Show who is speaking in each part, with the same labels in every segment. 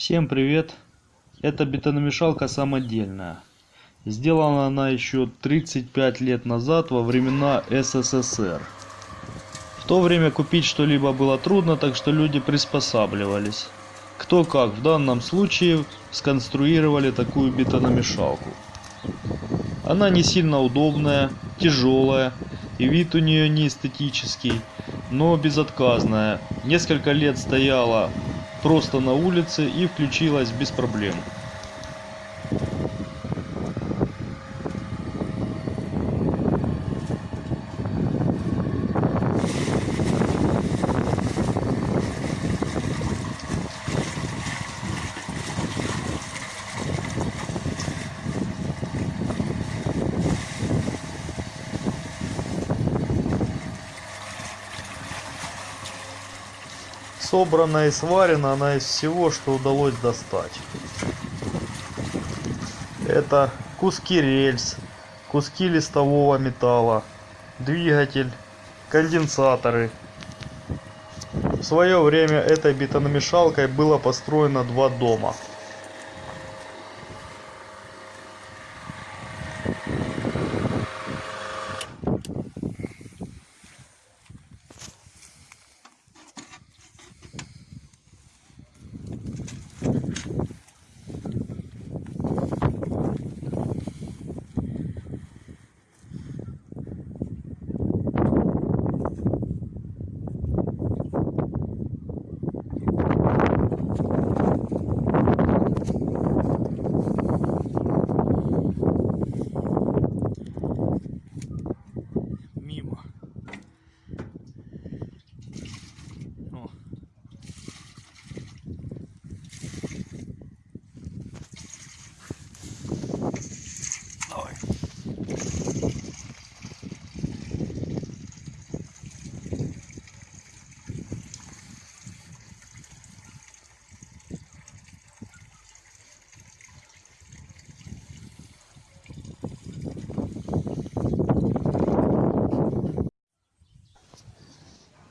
Speaker 1: Всем привет! Это бетономешалка самодельная. Сделана она еще 35 лет назад во времена СССР. В то время купить что-либо было трудно, так что люди приспосабливались. Кто как, в данном случае сконструировали такую бетономешалку. Она не сильно удобная, тяжелая и вид у нее не эстетический, но безотказная. Несколько лет стояла просто на улице и включилась без проблем. Собрана и сварена она из всего, что удалось достать. Это куски рельс, куски листового металла, двигатель, конденсаторы. В свое время этой бетономешалкой было построено два дома.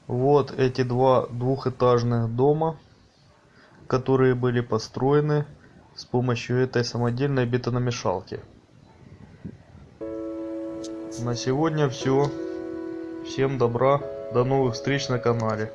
Speaker 1: Вот эти два двухэтажных дома, которые были построены с помощью этой самодельной бетономешалки. На сегодня все. Всем добра. До новых встреч на канале.